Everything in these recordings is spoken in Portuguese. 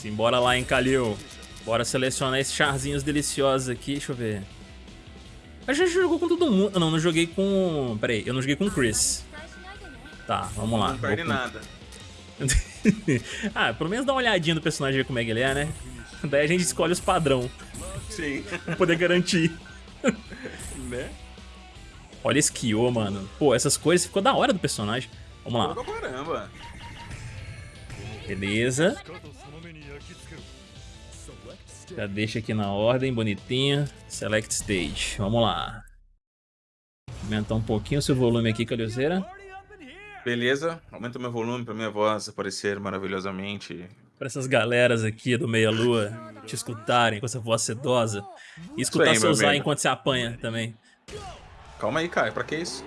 Simbora lá, hein, Kalil. Bora selecionar esses charzinhos deliciosos aqui. Deixa eu ver. A gente jogou com todo mundo. Não, não joguei com... Peraí, eu não joguei com o Chris. Tá, vamos lá. Não perde nada. ah, pelo menos dá uma olhadinha no personagem, ver como é que ele é, né? Daí a gente escolhe os padrão. Sim. Pra poder garantir. né? Olha esse Kyo, mano. Pô, essas coisas ficou da hora do personagem. Vamos lá. Caramba. Beleza. Já deixa aqui na ordem, bonitinha. Select Stage. Vamos lá. Aumentar um pouquinho o seu volume aqui, Calhozeira. Beleza. Aumenta o meu volume pra minha voz aparecer maravilhosamente. Pra essas galeras aqui do Meia Lua te escutarem com essa voz sedosa. E escutar aí, seu meu Zay amigo. enquanto você apanha também. Calma aí, Caio. Pra que isso?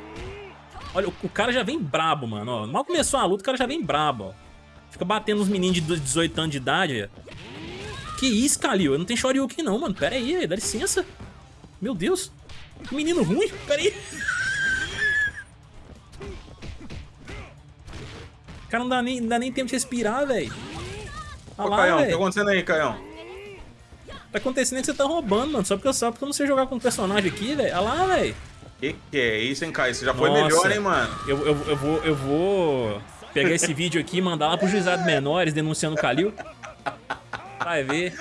Olha, o, o cara já vem brabo, mano. Ó, mal começou a luta, o cara já vem brabo, ó. Fica batendo nos meninos de 18 anos de idade. ó. Que isso, Kalil? Eu não tenho Shoryuken não, mano. Pera aí, dá licença. Meu Deus. Que menino ruim. Pera aí. Cara, não dá nem, não dá nem tempo de respirar, velho. Ô, Olha lá, Caião, o que tá acontecendo aí, Caião? Tá acontecendo que você tá roubando, mano. Só porque eu, só porque eu não sei jogar com um personagem aqui, velho. Olha lá, velho. Que que é isso, hein, Caio? Você já foi Nossa. melhor, hein, mano? Eu, eu, eu, vou, eu vou pegar esse vídeo aqui e mandar lá pro juizado menores denunciando o Kalil. Vai ver.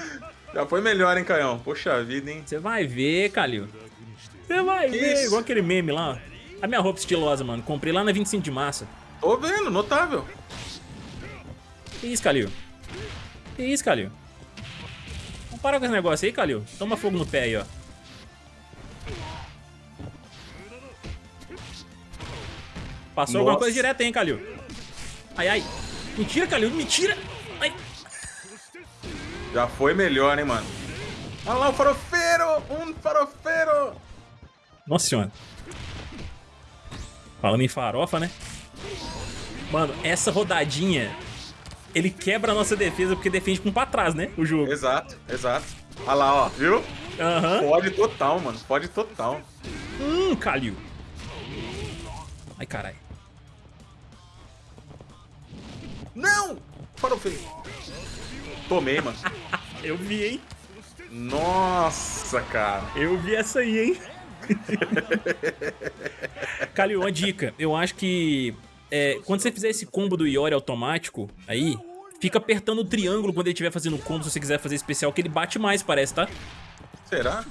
Já foi melhor, hein, Caião? Poxa vida, hein? Você vai ver, Kalil. Você vai Que ver. isso? Igual aquele meme lá. ó. A minha roupa estilosa, mano. Comprei lá na 25 de março. Tô vendo, notável. Que isso, Kalil? Que isso, Kalil? Vamos parar com esse negócio aí, Kalil. Toma fogo no pé aí, ó. Passou alguma Nossa. coisa direta, hein, Kalil? Ai, ai. Mentira, Kalil. Mentira. Já foi melhor, hein, mano? Olha lá o farofeiro! Um farofeiro! Nossa senhora. Falando em farofa, né? Mano, essa rodadinha, ele quebra a nossa defesa porque defende com pra trás, né? O jogo. Exato, exato. Olha lá, ó, viu? Aham. Pode total, mano. Pode total. Hum, Kalil. Ai, caralho. Não! Farofeiro. Tomei, mano. Eu vi, hein? Nossa, cara. Eu vi essa aí, hein? Kalil, uma dica. Eu acho que é, quando você fizer esse combo do Iori automático, aí, fica apertando o triângulo quando ele estiver fazendo o combo, se você quiser fazer especial, que ele bate mais, parece, tá? Será?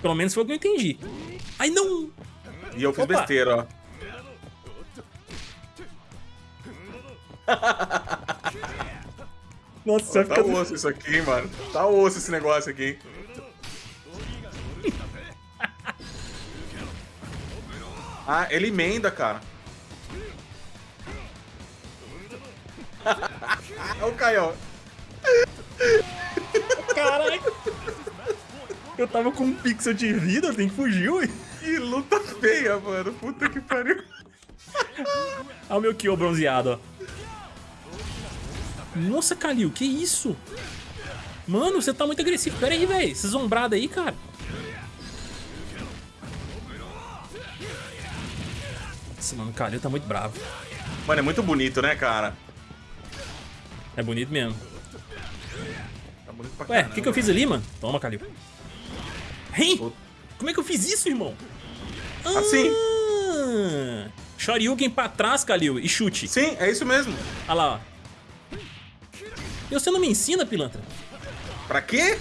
Pelo menos foi o que eu entendi. Ai, não! E eu fiz Opa. besteira, ó. Nossa, Tá osso isso aqui, hein, mano. Tá osso esse negócio aqui. Ah, ele emenda, cara. Olha o Caião. Caralho! Eu tava com um pixel de vida, tem que fugir, ué. Que luta feia, mano. Puta que pariu. Olha o meu Kyo bronzeado, ó. Nossa, Kalil, que isso? Mano, você tá muito agressivo. Pera aí, velho. Essa zombrada aí, cara. Nossa, mano, o Kalil tá muito bravo. Mano, é muito bonito, né, cara? É bonito mesmo. Tá bonito pra Ué, o que, que eu fiz ali, mano? Toma, Kalil. Hein? Como é que eu fiz isso, irmão? Assim. Ah, Shoryuken pra trás, Kalil, e chute. Sim, é isso mesmo. Olha lá, ó. E você não me ensina, pilantra? Pra quê?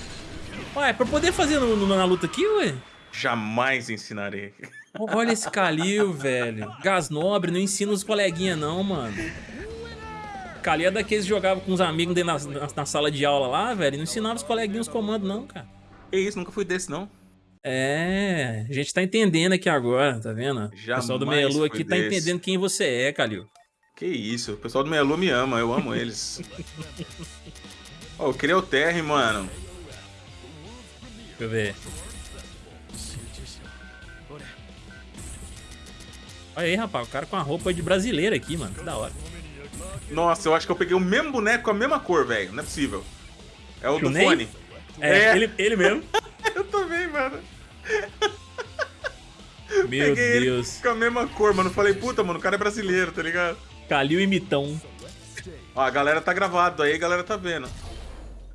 Ué, pra poder fazer no- no- na luta aqui, ué? Jamais ensinarei. Olha esse Kalil, velho. Gás nobre, não ensina os coleguinhas não, mano. Kalil é daqueles que jogava com os amigos dentro na, na- na sala de aula lá, velho, e não ensinava os coleguinhas os comandos não, cara. Que isso, nunca fui desse, não. É, a gente tá entendendo aqui agora, tá vendo? o pessoal do Jamais Meia Lua aqui tá desse. entendendo quem você é, Kalil. Que isso, o pessoal do Meia Lua me ama, eu amo eles. Ó, eu queria o Terry, mano. Deixa eu ver. Olha aí, rapaz, o cara com a roupa de brasileiro aqui, mano. Que da hora. Nossa, eu acho que eu peguei o mesmo boneco com a mesma cor, velho. Não é possível. É o do fone. É, É. Ele, ele mesmo. Eu também, mano. Meu Peguei Deus. ele com a mesma cor, mano. Falei, puta, mano, o cara é brasileiro, tá ligado? Calil e Mitão. Ó, a galera tá gravado aí, a galera tá vendo.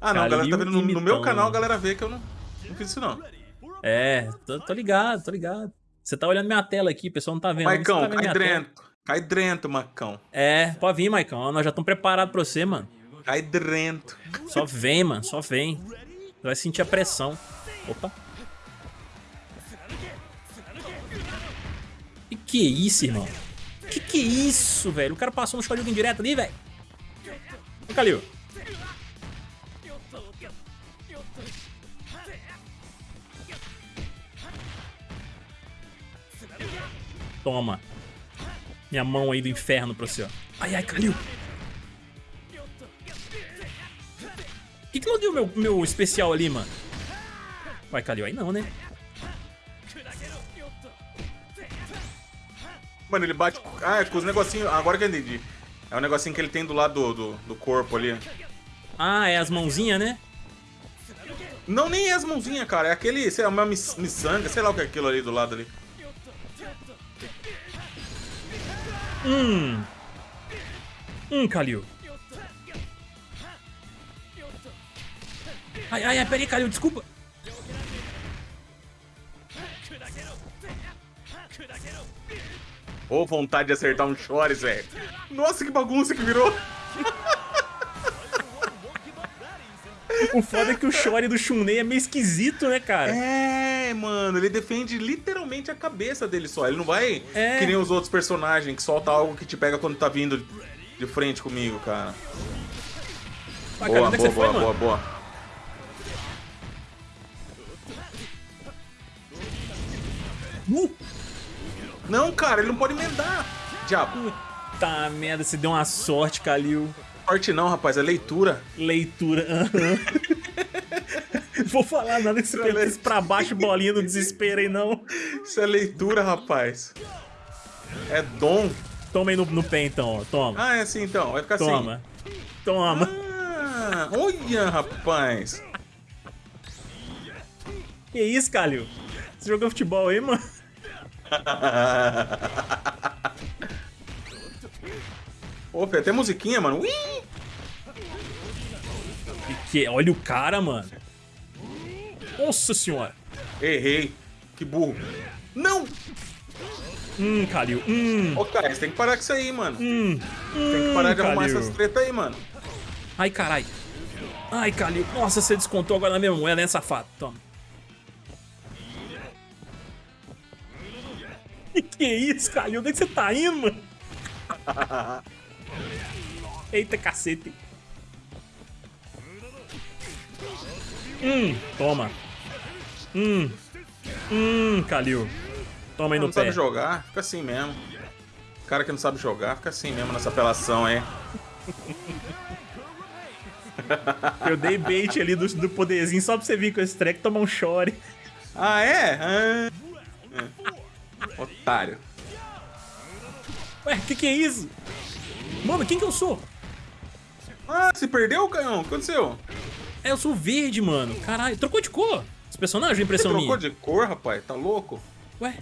Ah, não, a galera tá vendo no, no meu canal, a galera vê que eu não, não fiz isso não. É, tô, tô ligado, tô ligado. Você tá olhando minha tela aqui, o pessoal não tá vendo. Maicão, tá cai dentro. Cai dentro, Macão. É, pode vir, Maicão. Nós já estamos preparados pra você, mano. Cai dentro. Só vem, mano, só vem. Você vai sentir a pressão. Opa. E que isso, irmão? Que que é isso, velho? O cara passou um Shoryuken direto ali, velho. Ô, Kalil. Toma. Minha mão aí do inferno pra você, ó. Ai, ai. Por que, que não deu meu, meu especial ali, mano? Vai, Kalil, aí não, né? Mano, ele bate... Ah, é com os negocinhos... Agora que eu entendi. É o negocinho que ele tem do lado do, do, do corpo ali. Ah, é as mãozinhas, né? Não, nem é as mãozinhas, cara. É aquele, sei lá, uma miçanga, sei lá o que é aquilo ali do lado ali. Hum. Hum, Kalil. Ai, ai, ai, peraí, Kalil, desculpa. Ô, oh, vontade de acertar um Chores, velho. Nossa, que bagunça que virou. O foda é que o Chore do Shunei é meio esquisito, né, cara? É, mano, ele defende literalmente a cabeça dele só. Ele não vai é. que nem os outros personagens que solta algo que te pega quando tá vindo de frente comigo, cara. Ah, boa, cara, é boa, boa, foi, boa, boa. Uh! Não, cara, ele não pode emendar. Diabo. Puta merda, você deu uma sorte, Kalil. Sorte não, rapaz, é leitura. Leitura, aham. Vou falar nada você é pensa pra baixo, bolinha do desespero aí, não. Isso é leitura, rapaz. É dom. Toma aí no, no pé, então, ó. Toma. Ah, é assim, então. Vai ficar Toma. assim. Toma. Ah, olha, rapaz. Que isso, Calil? Você jogou futebol aí, mano? Pô, até musiquinha, mano. Ui! Que, olha o cara, mano. Nossa senhora. Errei. Que burro. Não! Hum, Kalil. Hum. Ô, cara, você tem que parar com isso aí, mano. Hum. Tem que parar de arrumar essas treta aí, mano. Ai, carai. Ai, Kalil. Nossa, você descontou agora na minha moeda, né, safado? Toma. Que que é isso, Kalil? Onde é que você tá indo, mano? Eita, cacete. Hum, toma. Hum. Hum, Kalil. Toma aí no não pé. Não sabe jogar, fica assim mesmo. O cara que não sabe jogar, fica assim mesmo nessa apelação aí. Eu dei bait ali do, do poderzinho só pra você vir com esse treco tomar um chore. Ah, é? Ah. é. Otário. Ué, o que, que é isso? Mano, quem que eu sou? Ah, se perdeu, Canhão? O que aconteceu? É, eu sou verde, mano. Caralho, trocou de cor. Esse personagem, impressão trocou minha. Trocou de cor, rapaz? Tá louco? Ué,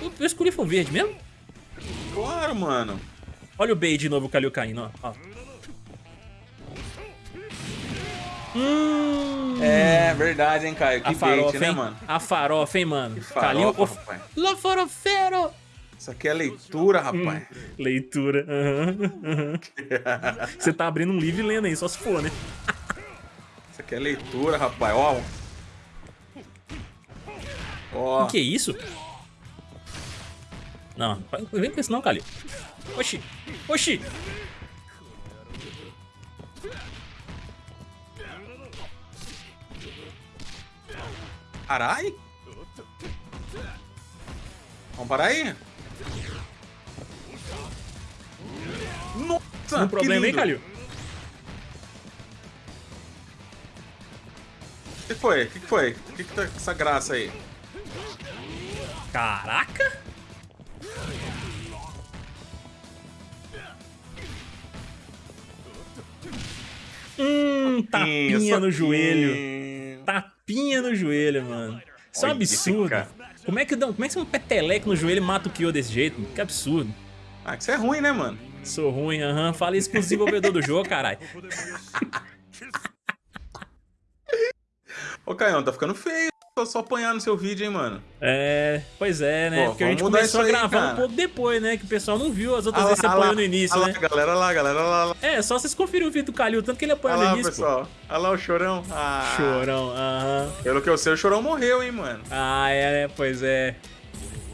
eu, eu escolhi foi verde mesmo? Claro, mano. Olha o Bey de novo, o Kalil caindo, ó. ó. Hum. É verdade, hein, Caio? Que a farofa, bait, né, hein? mano? A farofa, hein, mano? Que farofa, Calil, of... rapaz. La farofeiro! Isso aqui é leitura, rapaz. Hum, leitura. Uhum, uhum. Você tá abrindo um livro e lendo aí, só se for, né? Isso aqui é leitura, rapaz. Ó. Ó. O que é isso? Não, não vem com isso não, Calil. Oxi. Oxi. Carai? Vamos parar aí? Nossa, Um problema, hein, Calil? O que foi? O que foi? O que, que tá com essa graça aí? Caraca! Hum, tapinha no joelho. Tapinha no joelho, mano. Isso é um absurdo. Como é que, como é que um peteleco no joelho mata o Kyo desse jeito? Que absurdo. Ah, que isso é ruim, né, mano? Sou ruim, aham. Uhum. Fala isso com o desenvolvedor do jogo, caralho. Ô, Caião, tá ficando feio só apanhar no seu vídeo, hein, mano? É, pois é, né? Pô, Porque a gente começou a gravar um pouco depois, né? Que o pessoal não viu as outras ah, vezes você apanhou no início, ah, né? Lá, galera lá, galera lá, É, só vocês conferem o vídeo do Calil, tanto que ele apanhou no início, pessoal. Olha lá o Chorão. Ah, chorão, aham. Pelo que eu sei, o Chorão morreu, hein, mano? Ah, é, pois é.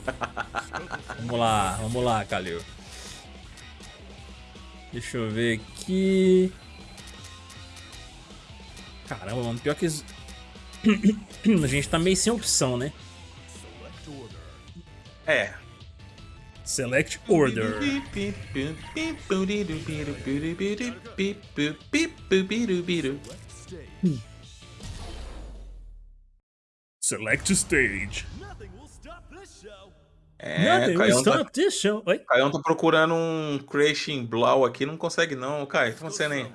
vamos lá, vamos lá, Calil. Deixa eu ver aqui. Caramba, mano, pior que... a gente tá meio sem opção, né? É. Select Order. Select Stage. É, Caião tá, Caião tá procurando um Crashing Blow aqui, não consegue não, Kai. O que tá acontecendo aí?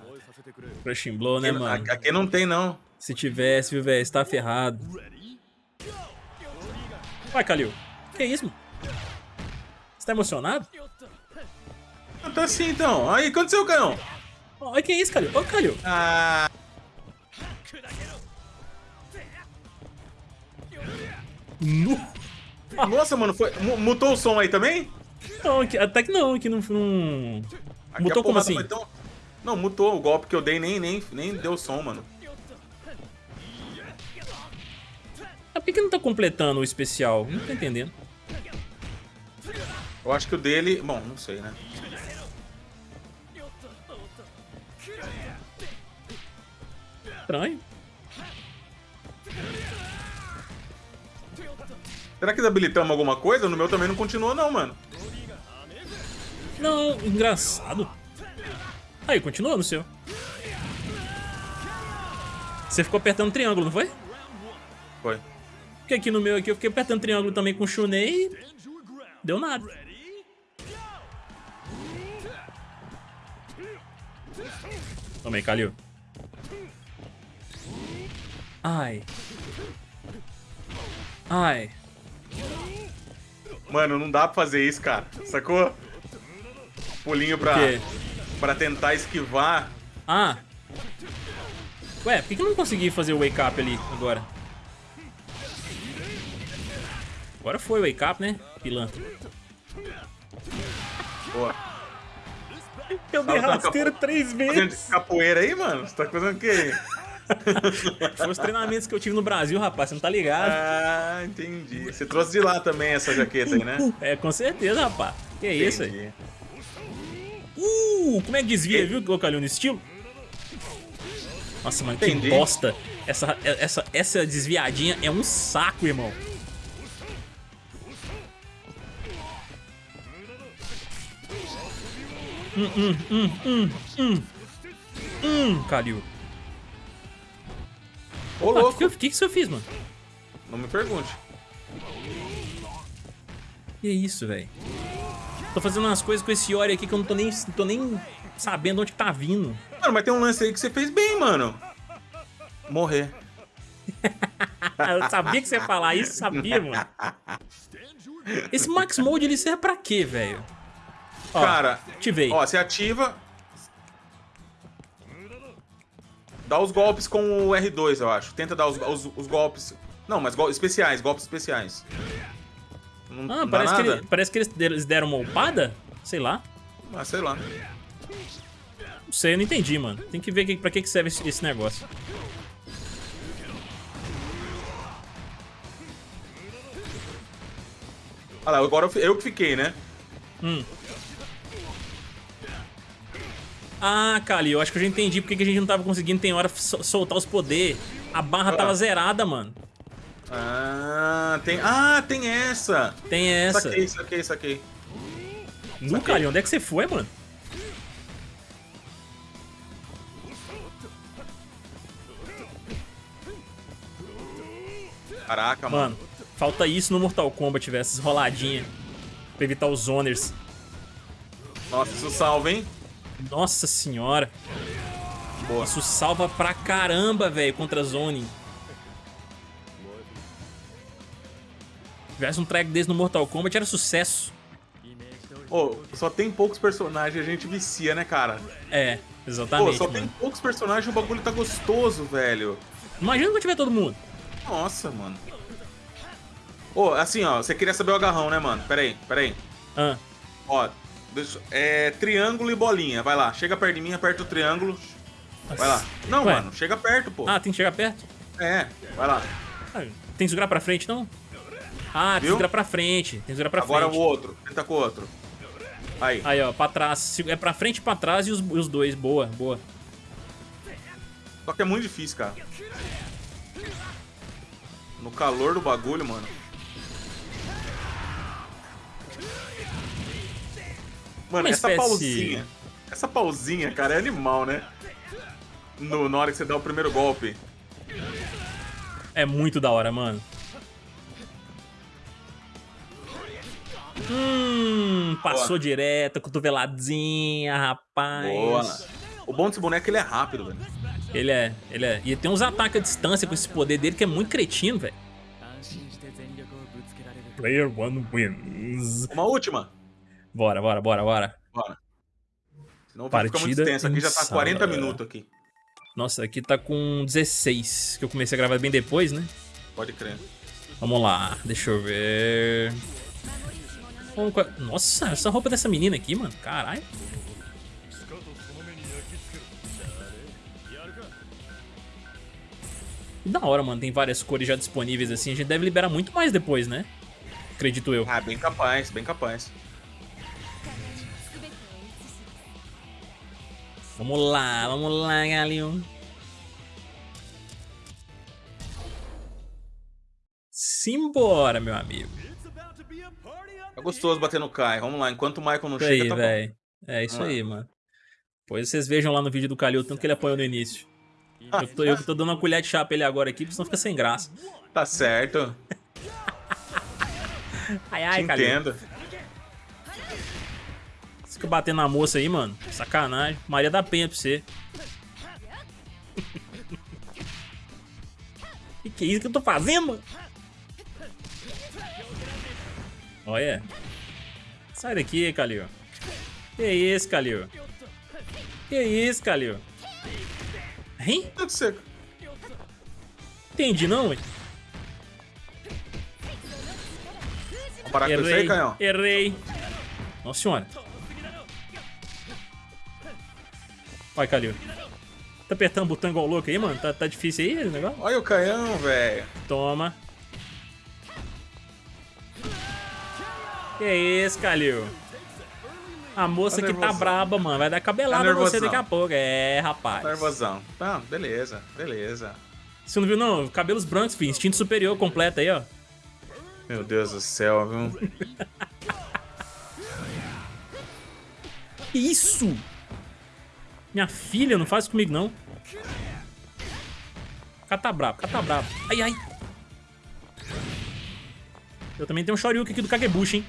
Crashing Blow, né, mano? Aqui, aqui não tem, não. Se tivesse, viu, velho? Você tá ferrado. Vai, Kalil. Que isso, mano? Você tá emocionado? Ah, tá sim, então. Aí, aconteceu, Caião? Olha que isso, Kalil. Ô, Kalil. Ah... Nossa, mano, foi... mutou o som aí também? Não, até que não, que não... não... Mutou como assim? Tão... Não, mutou o golpe que eu dei, nem, nem, nem deu som, mano. Ah, por que, que não tá completando o especial? Não tô entendendo. Eu acho que o dele... Bom, não sei, né? Estranho. Será que habilitamos alguma coisa? No meu também não continuou não, mano. Não, engraçado. Aí, continuou no seu. Você ficou apertando triângulo, não foi? Foi. Porque aqui no meu aqui eu fiquei apertando triângulo também com o Shunei e deu nada. Toma aí, Kalil. Ai. Ai. Mano, não dá pra fazer isso, cara. Sacou? Pulinho pra, pra tentar esquivar. Ah. Ué, por que, que eu não consegui fazer o wake up ali agora? Agora foi o wake up, né? Pilantra. Boa. Eu dei rasteiro três vezes. Fazendo capoeira aí, mano? Você tá fazendo o quê? Foi os treinamentos que eu tive no Brasil, rapaz, você não tá ligado. Ah, entendi. Você trouxe de lá também essa jaqueta aí, né? É, com certeza, rapaz. Que entendi. isso aí? Uh, como é que desvia, e... viu, Calil, no estilo? Nossa, mano, entendi. que bosta. Essa, essa, essa desviadinha é um saco, irmão. Hum, hum, hum, hum, hum. Hum, Calil. Ô, Opa, louco. O que, que, que, que eu fiz, mano? Não me pergunte. Que isso, velho? Tô fazendo umas coisas com esse Ori aqui que eu não tô nem, tô nem sabendo onde tá vindo. Mano, mas tem um lance aí que você fez bem, mano. Morrer. eu sabia que você ia falar isso, sabia, mano. Esse Max Mode, ele serve pra quê, velho? Cara, ativei. Ó, você ativa. Dá os golpes com o R2, eu acho. Tenta dar os, os, os golpes. Não, mas go especiais, golpes especiais. Não, ah, parece que, ele, parece que eles deram uma upada? Sei lá. Ah, sei lá. Não sei, eu não entendi, mano. Tem que ver que, pra que serve esse, esse negócio. Ah lá, agora eu que fiquei, né? Hum. Ah, Kali, eu acho que eu já entendi porque que a gente não tava conseguindo, tem hora, soltar os poderes. A barra ah. tava zerada, mano. Ah, tem... Ah, tem essa! Tem essa. Saquei, saquei, saquei. No, Kali, onde é que você foi, mano? Caraca, mano. Mano, falta isso no Mortal Kombat, tiver essas roladinhas. Pra evitar os zoners. Nossa, isso salva, hein? Nossa senhora. Boa. Isso salva pra caramba, velho, contra a Zone. Se tivesse um track desse no Mortal Kombat, era sucesso. Oh, só tem poucos personagens, a gente vicia, né, cara? É, exatamente. Pô, só mano. tem poucos personagens o bagulho tá gostoso, velho. Imagina que tiver todo mundo. Nossa, mano. Ô, oh, assim, ó, você queria saber o agarrão, né, mano? Pera aí, pera aí. Ah. Ó, é triângulo e bolinha. Vai lá, chega perto de mim, aperta o triângulo. Vai lá. Não, Ué. mano, chega perto, pô. Ah, tem que chegar perto? É, vai lá. Ah, tem que segurar pra frente, não? Ah, tem que segurar pra frente. Tem que segurar pra Agora frente. Agora o outro. Tenta com o outro. Aí. Aí, ó, pra trás. É pra frente e pra trás e os, os dois. Boa, boa. Só que é muito difícil, cara. No calor do bagulho, mano. Mano, essa espécie... pausinha. Essa pausinha, cara, é animal, né? No, na hora que você dá o primeiro golpe. É muito da hora, mano. Hum, passou Boa. direto, cotoveladinha, rapaz. Boa. O bom desse boneco ele é rápido, velho. Ele é, ele é. E tem uns ataques à distância com esse poder dele que é muito cretino, velho. Player one wins. Uma última. Bora, bora, bora, bora. Bora. Senão vai ficar muito tenso. Aqui já tá 40 minutos aqui. Nossa, aqui tá com 16, que eu comecei a gravar bem depois, né? Pode crer. Vamos lá, deixa eu ver... Nossa, essa roupa dessa menina aqui, mano, caralho. Da hora, mano, tem várias cores já disponíveis assim, a gente deve liberar muito mais depois, né? Acredito eu. Ah, bem capaz, bem capaz. Vamos lá, vamos lá, galinho. Simbora, meu amigo. É gostoso bater no Kai. Vamos lá, enquanto o Michael não isso chega, aí, tá véio. bom. É isso aí, mano. Pois vocês vejam lá no vídeo do Kalil, tanto que ele apoiou no início. Eu tô, eu tô dando uma colher de chá pra ele agora aqui, porque senão fica sem graça. Tá certo. ai, ai, Te entendo. Você fica batendo na moça aí, mano. Sacanagem. Maria da Penha pra você. que que é isso que eu tô fazendo? Olha. Sai daqui, Kalil. Que isso, Kalil? Que isso, Kalil? Hein? Tudo seco. Entendi não, ué. Vamos parar com isso aí, canhão? Errei. Nossa senhora. Vai, Kalil. Tá apertando o botão igual louco aí, mano? Tá, tá difícil aí o negócio? Olha o canhão, velho. Toma. Que isso, Kalil? A moça tá que tá braba, mano. Vai dar cabelada tá você daqui a pouco. É, rapaz. Tá nervosão. Tá, beleza, beleza. Você não viu, não? Cabelos brancos, filho. Instinto superior completo aí, ó. Meu Deus do céu, viu? isso? Minha filha, não faz comigo, não. Cata brabo, cata brabo. Ai, ai. Eu também tenho um Shoryuken aqui do Kagebushi, hein?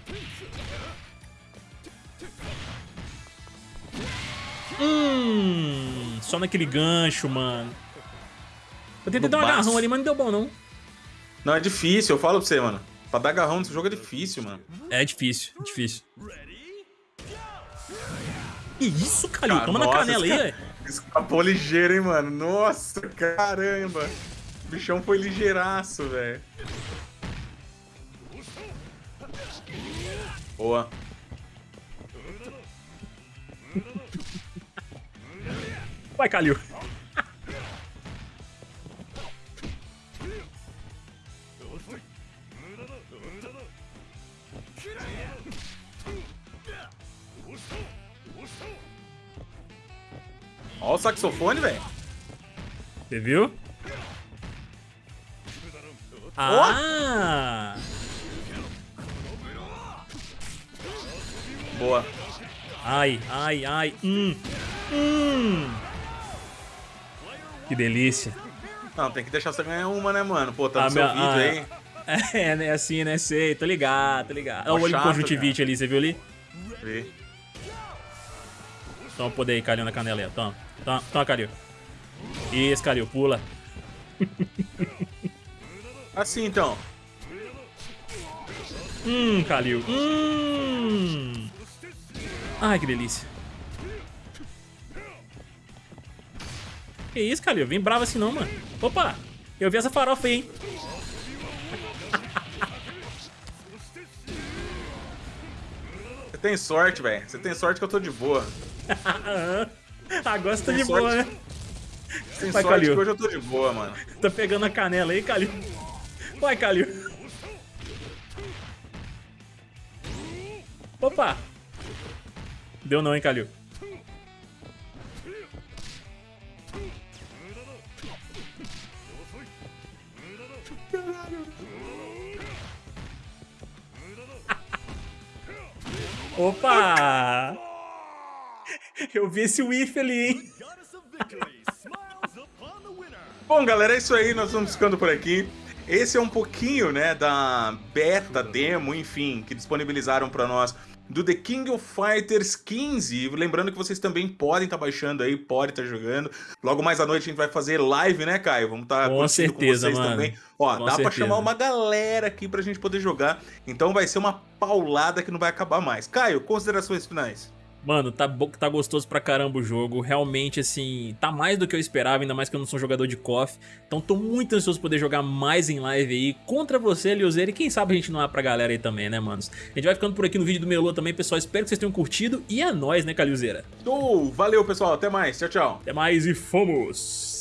Hum, só naquele gancho, mano. Eu tentei dar um agarrão ali, mas não deu bom, não. Não, é difícil, eu falo pra você, mano. Pra dar agarrão nesse jogo é difícil, mano. É difícil, é difícil. Que isso, Calil? Toma nossa, na canela aí, velho. Escapou ligeiro, hein, mano. Nossa, caramba. O bichão foi ligeiraço, velho. Boa. Vai, Calil. Olha o saxofone, velho. Você viu? Ah! Boa. Ai, ai, ai. Hum. Hum. Que delícia. Não, tem que deixar você ganhar uma, né, mano? Pô, tá no ah, seu vídeo ah, aí. É, né, assim, né, sei, tô ligado, tô ligado. Olha o olho conjuntivite cara. ali, você viu ali? Vi. Toma o poder aí, Calil, na canela aí, toma. Toma, toma Calil. Isso, Calil, pula. Assim, então. Hum, Calil. Hum. Ai, que delícia. Que isso, Calil? Vem bravo assim não, mano. Opa! Eu vi essa farofa aí, hein? Você tem sorte, velho. Você tem sorte que eu tô de boa. Agora você tá de boa, né? Tem Vai, sorte Calil. hoje eu tô de boa, mano. Tá pegando a canela aí, Calil. Vai, Calil. Opa! Deu não, hein, Calil. Opa! Eu vi esse whiff ali, hein? Bom, galera, é isso aí. Nós vamos ficando por aqui. Esse é um pouquinho, né, da beta, demo, enfim, que disponibilizaram para nós do The King of Fighters 15. Lembrando que vocês também podem estar tá baixando aí, podem estar tá jogando. Logo mais à noite a gente vai fazer live, né, Caio? Vamos estar tá com certeza, com vocês mano. também. Ó, com dá certeza. pra chamar uma galera aqui pra gente poder jogar. Então vai ser uma paulada que não vai acabar mais. Caio, considerações finais. Mano, tá, tá gostoso pra caramba o jogo. Realmente, assim, tá mais do que eu esperava, ainda mais que eu não sou jogador de KOF. Então tô muito ansioso poder jogar mais em live aí contra você, Liuzeira. E quem sabe a gente não é pra galera aí também, né, manos? A gente vai ficando por aqui no vídeo do Melô também, pessoal. Espero que vocês tenham curtido. E é nóis, né, Calilzeira? Oh, valeu, pessoal. Até mais. Tchau, tchau. Até mais e fomos!